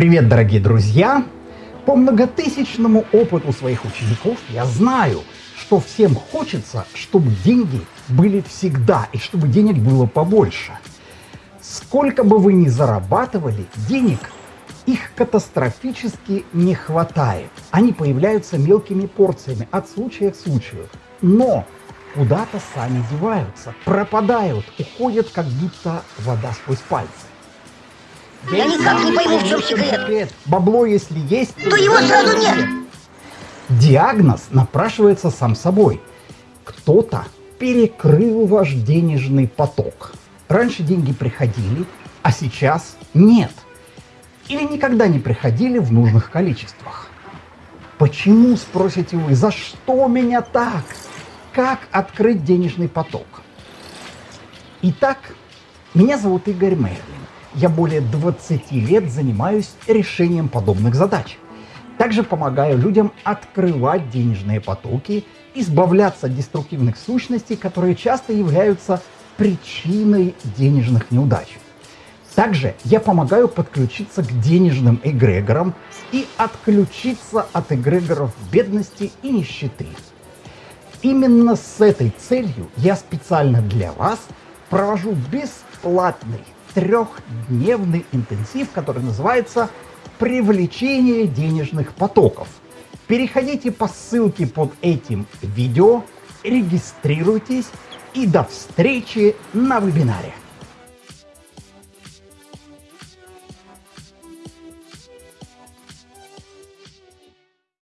Привет, дорогие друзья! По многотысячному опыту своих учеников я знаю, что всем хочется, чтобы деньги были всегда и чтобы денег было побольше. Сколько бы вы ни зарабатывали, денег их катастрофически не хватает. Они появляются мелкими порциями от случая к случаю. Но куда-то сами деваются, пропадают, уходят как будто вода сквозь пальцы. Я никак не пойму, в чем секрет. Бабло, если есть, То его сразу нет. Диагноз напрашивается сам собой. Кто-то перекрыл ваш денежный поток. Раньше деньги приходили, а сейчас нет. Или никогда не приходили в нужных количествах. Почему, спросите вы, за что меня так? Как открыть денежный поток? Итак, меня зовут Игорь Мерлин. Я более 20 лет занимаюсь решением подобных задач. Также помогаю людям открывать денежные потоки, избавляться от деструктивных сущностей, которые часто являются причиной денежных неудач. Также я помогаю подключиться к денежным эгрегорам и отключиться от эгрегоров бедности и нищеты. Именно с этой целью я специально для вас провожу бесплатный трехдневный интенсив, который называется «Привлечение денежных потоков». Переходите по ссылке под этим видео, регистрируйтесь и до встречи на вебинаре.